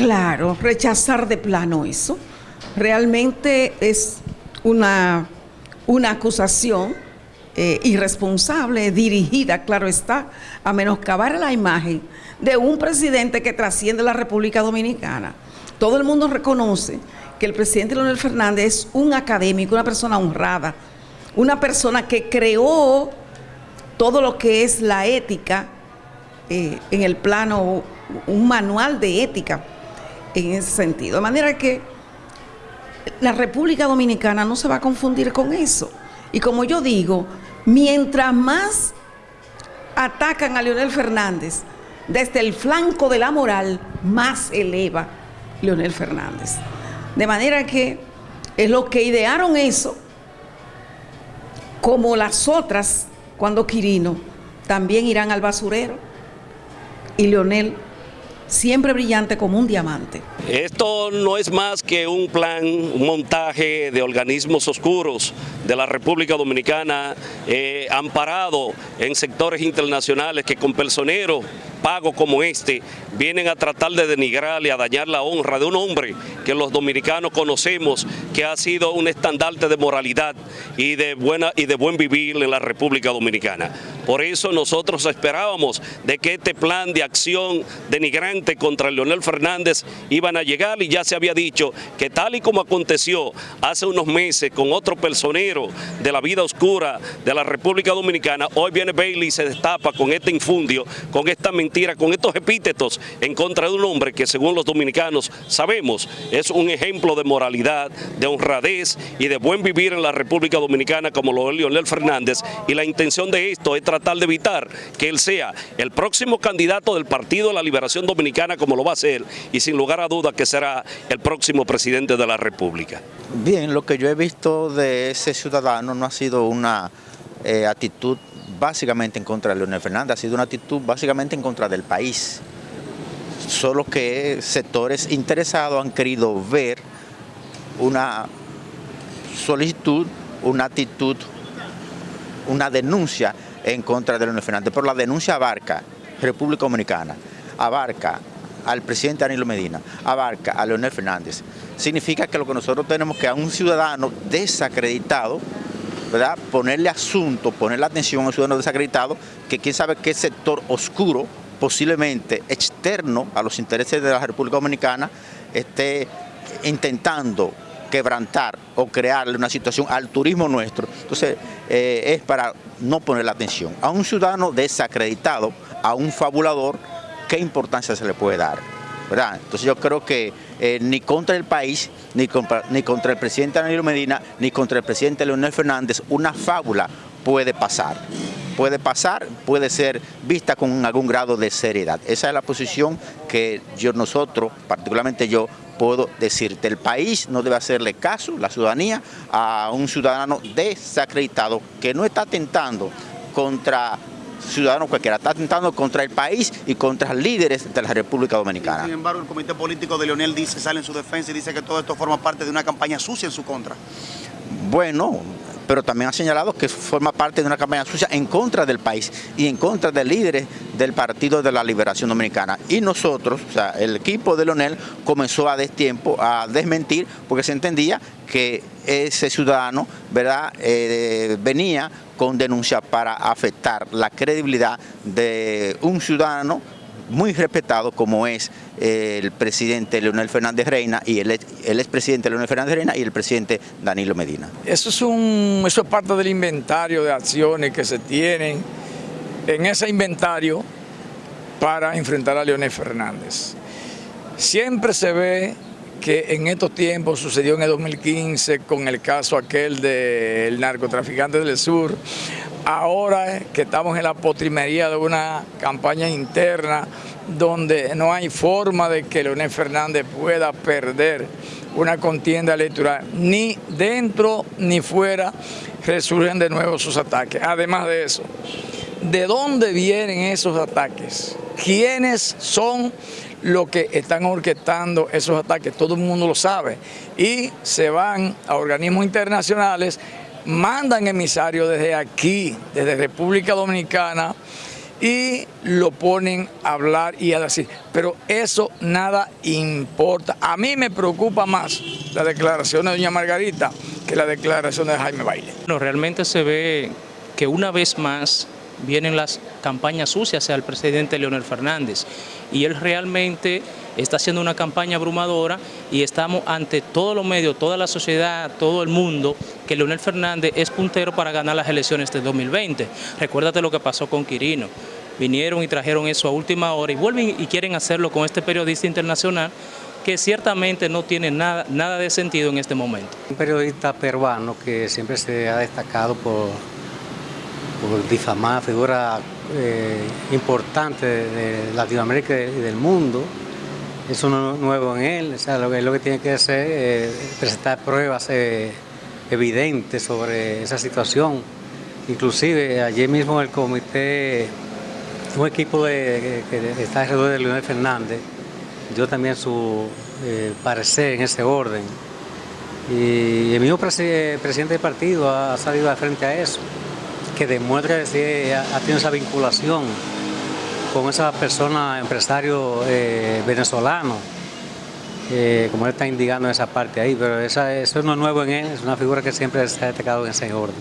Claro, rechazar de plano eso. Realmente es una, una acusación eh, irresponsable, dirigida, claro está, a menoscabar la imagen de un presidente que trasciende la República Dominicana. Todo el mundo reconoce que el presidente Leonel Fernández es un académico, una persona honrada, una persona que creó todo lo que es la ética eh, en el plano, un manual de ética en ese sentido. De manera que la República Dominicana no se va a confundir con eso. Y como yo digo, mientras más atacan a Leonel Fernández desde el flanco de la moral, más eleva Leonel Fernández. De manera que es lo que idearon eso, como las otras, cuando Quirino, también irán al basurero. Y Leonel siempre brillante como un diamante. Esto no es más que un plan, un montaje de organismos oscuros de la República Dominicana, eh, amparado en sectores internacionales que con personeros pagos como este vienen a tratar de denigrar y a dañar la honra de un hombre que los dominicanos conocemos que ha sido un estandarte de moralidad y de, buena, y de buen vivir en la República Dominicana. Por eso nosotros esperábamos de que este plan de acción denigrante contra Leonel Fernández iban a llegar y ya se había dicho que tal y como aconteció hace unos meses con otro personero de la vida oscura de la República Dominicana, hoy viene Bailey y se destapa con este infundio, con esta mentira, con estos epítetos en contra de un hombre que según los dominicanos sabemos es un ejemplo de moralidad, de honradez y de buen vivir en la República Dominicana como lo es Leonel Fernández y la intención de esto es tratar de evitar que él sea el próximo candidato del Partido de la Liberación Dominicana como lo va a ser y sin lugar a duda que será el próximo presidente de la República. Bien, lo que yo he visto de ese ciudadano no ha sido una eh, actitud básicamente en contra de Leonel Fernández, ha sido una actitud básicamente en contra del país. Solo que sectores interesados han querido ver una solicitud, una actitud, una denuncia en contra de Leonel Fernández, pero la denuncia abarca República Dominicana, abarca al presidente Danilo Medina, abarca a Leonel Fernández. Significa que lo que nosotros tenemos que a un ciudadano desacreditado, ¿verdad? ponerle asunto, ponerle atención a un ciudadano desacreditado, que quién sabe qué sector oscuro, posiblemente externo a los intereses de la República Dominicana, esté intentando quebrantar o crearle una situación al turismo nuestro. Entonces, eh, es para no ponerle atención. A un ciudadano desacreditado, a un fabulador, ¿qué importancia se le puede dar? ¿verdad? Entonces yo creo que eh, ni contra el país, ni contra, el presidente Danilo Medina, ni contra el presidente Leonel Fernández, una fábula puede pasar. Puede pasar, puede ser vista con algún grado de seriedad. Esa es la posición que yo, nosotros, particularmente yo, puedo decirte. El país no debe hacerle caso, la ciudadanía, a un ciudadano desacreditado que no está atentando contra ciudadano cualquiera, está atentando contra el país y contra líderes de la República Dominicana. Sin embargo, el comité político de Leonel dice, sale en su defensa y dice que todo esto forma parte de una campaña sucia en su contra. Bueno, pero también ha señalado que forma parte de una campaña sucia en contra del país y en contra de líderes del Partido de la Liberación Dominicana. Y nosotros, o sea, el equipo de Leonel comenzó a destiempo a desmentir porque se entendía que ese ciudadano ¿verdad? Eh, venía con denuncia para afectar la credibilidad de un ciudadano muy respetado como es el presidente Leonel Fernández Reina y el, el expresidente Leonel Fernández Reina y el presidente Danilo Medina. Eso es, un, eso es parte del inventario de acciones que se tienen en ese inventario para enfrentar a Leonel Fernández. Siempre se ve que en estos tiempos sucedió en el 2015 con el caso aquel del narcotraficante del sur, ahora que estamos en la potrimería de una campaña interna donde no hay forma de que Leonel Fernández pueda perder una contienda electoral, ni dentro ni fuera resurgen de nuevo sus ataques. Además de eso, ¿de dónde vienen esos ataques? ¿Quiénes son los que están orquestando esos ataques? Todo el mundo lo sabe. Y se van a organismos internacionales mandan emisarios desde aquí, desde República Dominicana, y lo ponen a hablar y a decir, pero eso nada importa. A mí me preocupa más la declaración de doña Margarita que la declaración de Jaime Baile. No, realmente se ve que una vez más vienen las campañas sucias hacia el presidente Leonel Fernández y él realmente está haciendo una campaña abrumadora y estamos ante todos los medios, toda la sociedad, todo el mundo, que Leonel Fernández es puntero para ganar las elecciones de 2020. Recuérdate lo que pasó con Quirino. Vinieron y trajeron eso a última hora y vuelven y quieren hacerlo con este periodista internacional que ciertamente no tiene nada, nada de sentido en este momento. Un periodista peruano que siempre se ha destacado por, por difamar figuras eh, importantes de Latinoamérica y del mundo, eso no es nuevo en él, o sea, lo, que, lo que tiene que hacer es presentar pruebas eh, evidentes sobre esa situación. Inclusive ayer mismo el comité, un equipo de, que está alrededor de Leonel Fernández, dio también su eh, parecer en ese orden. Y el mismo presidente del partido ha salido de frente a eso, que demuestra que ha tenido esa vinculación con esa persona, empresario eh, venezolano, eh, como él está indicando esa parte ahí, pero esa, eso no es nuevo en él, es una figura que siempre se ha destacado en ese orden.